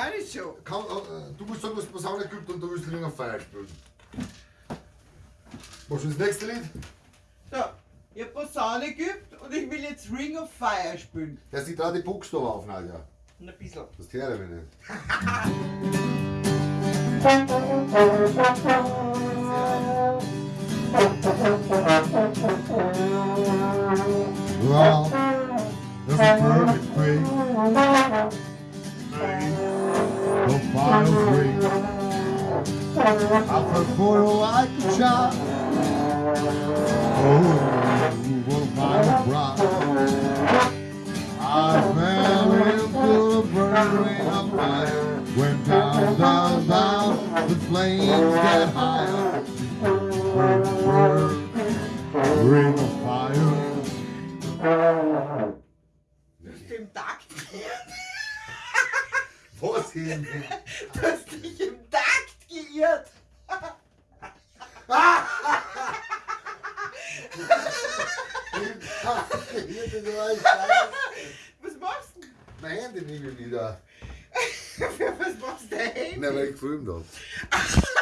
kann ich schon. Kann, äh, du musst sagen, was Posaune gibt und du willst Ring of Fire spielen. Was ist das nächste Lied? So, ich hab Posaune geübt und ich will jetzt Ring of Fire spielen. Der sieht da die Buchstaben auf, Nadja. Ein bisschen. Das höre ich nicht. Well, that's a perfect way. firing range. I work like a child. Oh, you were my bride. I fell into a burning of fire. Went down, down, down, the flames get higher. Burn, burn, ring of fire. Stimmt, Tag. Wo? Du hast dich im Takt geirrt. Was machst du? Mein Handy nehme ich wieder. Was machst du denn? Nein, weil ich gefilmt habe.